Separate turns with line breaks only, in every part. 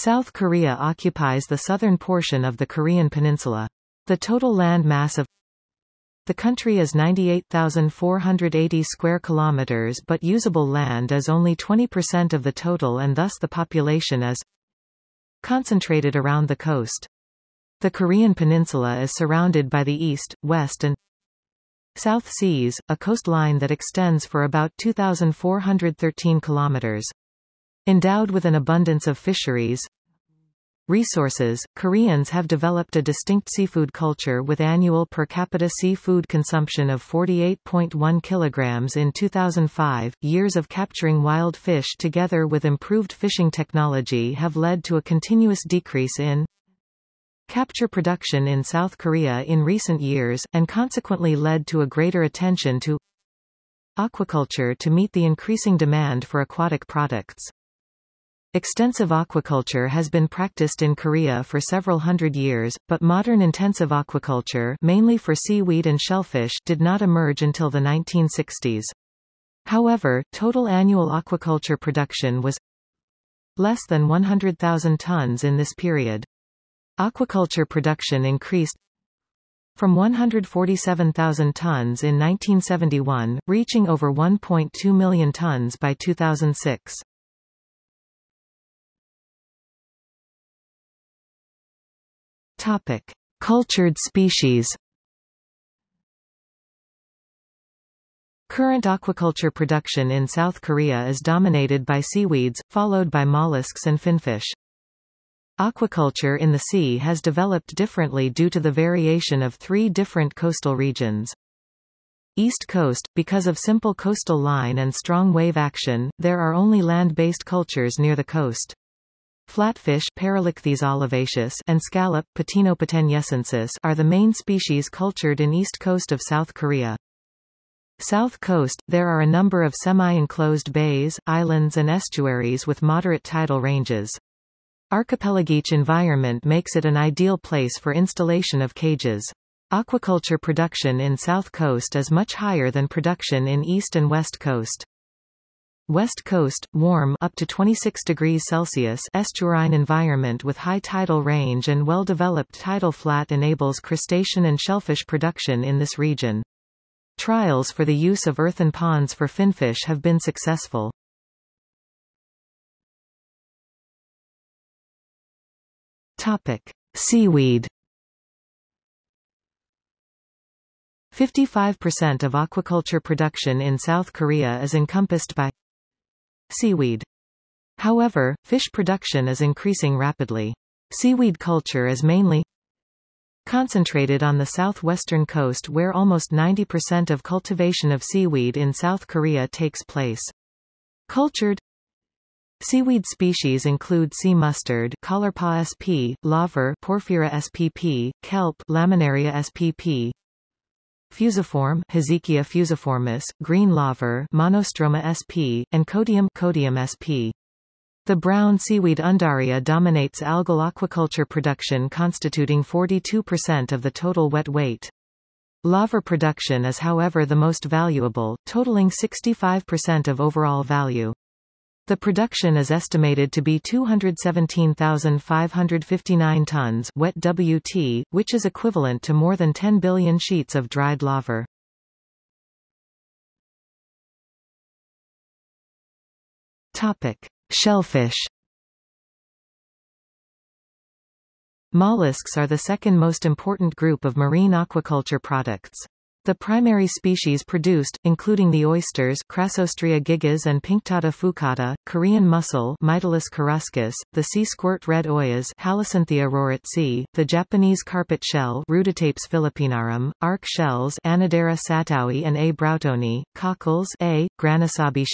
South Korea occupies the southern portion of the Korean peninsula. The total land mass of the country is 98,480 square kilometers but usable land is only 20% of the total and thus the population is concentrated around the coast. The Korean peninsula is surrounded by the east, west and South Seas, a coastline that extends for about 2,413 kilometers. Endowed with an abundance of fisheries, resources, Koreans have developed a distinct seafood culture with annual per capita seafood consumption of 48.1 kilograms in 2005. Years of capturing wild fish together with improved fishing technology have led to a continuous decrease in capture production in South Korea in recent years, and consequently led to a greater attention to aquaculture to meet the increasing demand for aquatic products. Extensive aquaculture has been practiced in Korea for several hundred years, but modern intensive aquaculture mainly for seaweed and shellfish did not emerge until the 1960s. However, total annual aquaculture production was less than 100,000 tons in this period. Aquaculture production increased from 147,000 tons in 1971, reaching over 1.2 million tons by 2006. Topic: Cultured species. Current aquaculture production in South Korea is dominated by seaweeds, followed by mollusks and finfish. Aquaculture in the sea has developed differently due to the variation of three different coastal regions. East Coast, because of simple coastal line and strong wave action, there are only land-based cultures near the coast. Flatfish and scallop are the main species cultured in east coast of South Korea. South coast, there are a number of semi-enclosed bays, islands and estuaries with moderate tidal ranges. Archipelagic environment makes it an ideal place for installation of cages. Aquaculture production in South Coast is much higher than production in East and West Coast. West Coast, warm up to 26 degrees Celsius estuarine environment with high tidal range and well-developed tidal flat enables crustacean and shellfish production in this region. Trials for the use of earthen ponds for finfish have been successful. Topic: Seaweed. 55% of aquaculture production in South Korea is encompassed by seaweed. However, fish production is increasing rapidly. Seaweed culture is mainly concentrated on the southwestern coast where almost 90% of cultivation of seaweed in South Korea takes place. Cultured Seaweed species include sea mustard, Caulerpa sp, laver, Porphyra spp, kelp, Laminaria spp, fusiform, Hizikia fusiformis, green laver, Monostroma sp, and Codium, Codium sp. The brown seaweed Undaria dominates algal aquaculture production constituting 42% of the total wet weight. Laver production is however the most valuable, totaling 65% of overall value. The production is estimated to be 217,559 tons wet WT, which is equivalent to more than 10 billion sheets of dried laver. Topic: Shellfish. Mollusks are the second most important group of marine aquaculture products. The primary species produced, including the oysters Crassostrea gigas and Pinctada fucata, Korean mussel Mytilus coruscus, the sea squirt red oyas Halocynthia roretzi, the Japanese carpet shell Ruditapes philippinarum, arc shells Anadara satowi and A. broughtoni, cockles A. granisabi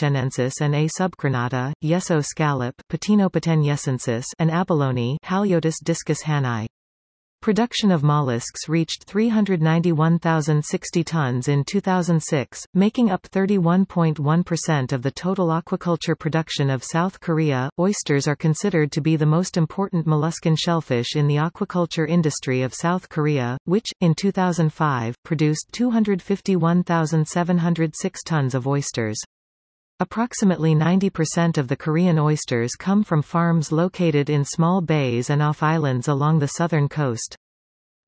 and A. subcrenata, yeso scallop Patinopecten yessoensis and abalone Haliotis discus hanai. Production of mollusks reached 391,060 tons in 2006, making up 31.1% of the total aquaculture production of South Korea. Oysters are considered to be the most important molluscan shellfish in the aquaculture industry of South Korea, which, in 2005, produced 251,706 tons of oysters. Approximately 90% of the Korean oysters come from farms located in small bays and off islands along the southern coast.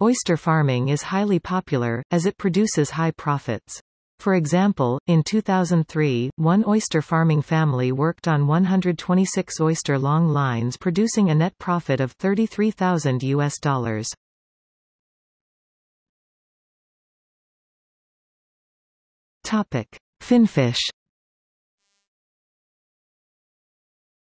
Oyster farming is highly popular, as it produces high profits. For example, in 2003, one oyster farming family worked on 126 oyster long lines producing a net profit of 33,000 US dollars. Topic: Finfish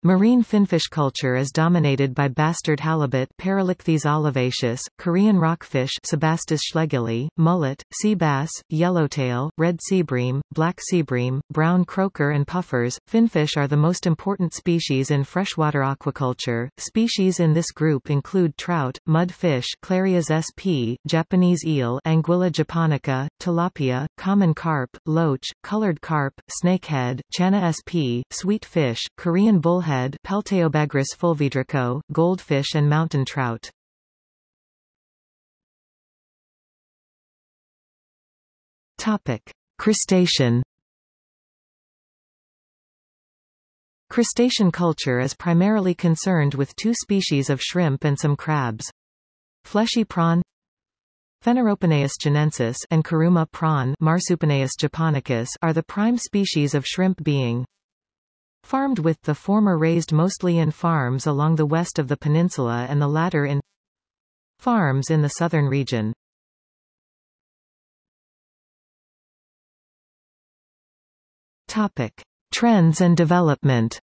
Marine finfish culture is dominated by bastard halibut Paralichthys olivaceus, Korean rockfish Sebastes schlegeli, mullet, sea bass, yellowtail, red seabream, black seabream, brown croaker and puffers. Finfish are the most important species in freshwater aquaculture. Species in this group include trout, mudfish Clarias sp, Japanese eel Anguilla japonica, tilapia, common carp, loach, colored carp, snakehead, channa sp, sweet fish, Korean bullhead bullhead Pelteobagrus fulvidraco, goldfish and mountain trout. Topic: Crustacean Crustacean culture is primarily concerned with two species of shrimp and some crabs. Fleshy prawn Fenneropenaeus chinensis and Kuruma prawn Marsupenaeus japonicus are the prime species of shrimp being farmed with the former raised mostly in farms along the west of the peninsula and the latter in farms in the southern region. Topic. Trends and development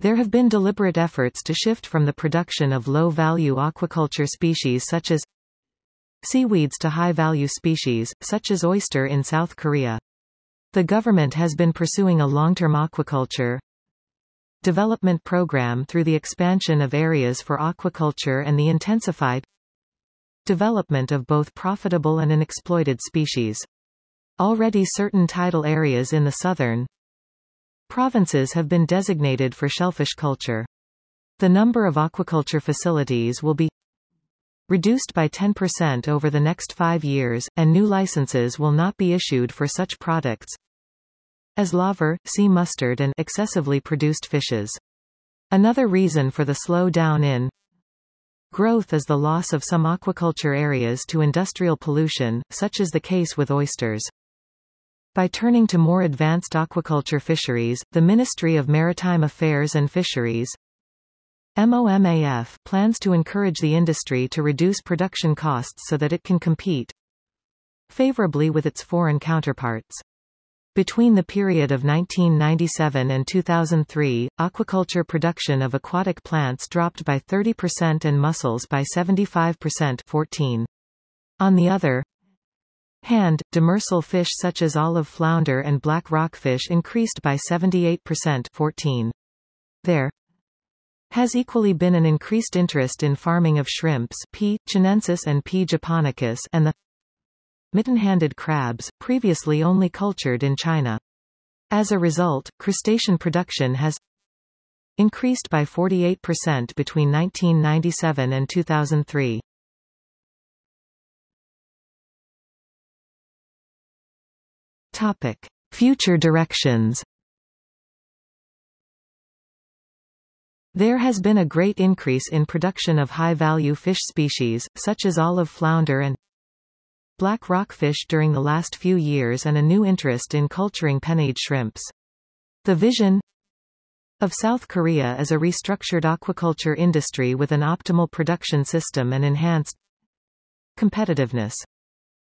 There have been deliberate efforts to shift from the production of low-value aquaculture species such as seaweeds to high-value species, such as oyster in South Korea. The government has been pursuing a long-term aquaculture development program through the expansion of areas for aquaculture and the intensified development of both profitable and unexploited species. Already certain tidal areas in the southern provinces have been designated for shellfish culture. The number of aquaculture facilities will be reduced by 10% over the next five years, and new licenses will not be issued for such products as laver, sea mustard and excessively produced fishes. Another reason for the slow down in growth is the loss of some aquaculture areas to industrial pollution, such is the case with oysters. By turning to more advanced aquaculture fisheries, the Ministry of Maritime Affairs and Fisheries MOMAF plans to encourage the industry to reduce production costs so that it can compete favorably with its foreign counterparts. Between the period of 1997 and 2003, aquaculture production of aquatic plants dropped by 30% and mussels by 75% 14. On the other hand, demersal fish such as olive flounder and black rockfish increased by 78% 14. There has equally been an increased interest in farming of shrimps P. chinensis and P. japonicus and the mitten-handed crabs, previously only cultured in China. As a result, crustacean production has increased by 48% between 1997 and 2003. Topic: Future directions. There has been a great increase in production of high-value fish species, such as olive flounder and black rockfish during the last few years and a new interest in culturing penaeid shrimps. The vision of South Korea is a restructured aquaculture industry with an optimal production system and enhanced competitiveness.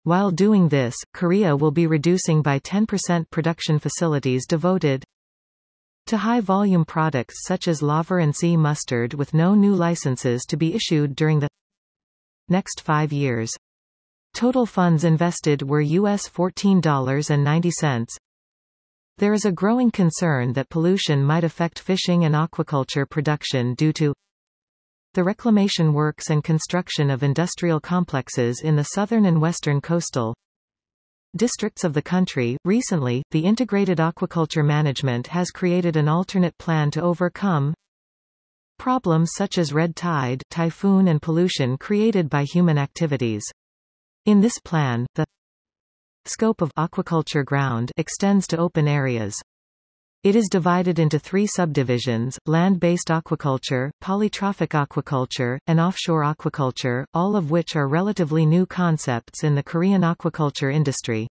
While doing this, Korea will be reducing by 10% production facilities devoted to high-volume products such as laver and sea mustard with no new licenses to be issued during the next five years. Total funds invested were US $14.90. There is a growing concern that pollution might affect fishing and aquaculture production due to the reclamation works and construction of industrial complexes in the southern and western coastal districts of the country. Recently, the Integrated Aquaculture Management has created an alternate plan to overcome problems such as red tide, typhoon and pollution created by human activities. In this plan, the scope of aquaculture ground extends to open areas. It is divided into three subdivisions, land-based aquaculture, polytrophic aquaculture, and offshore aquaculture, all of which are relatively new concepts in the Korean aquaculture industry.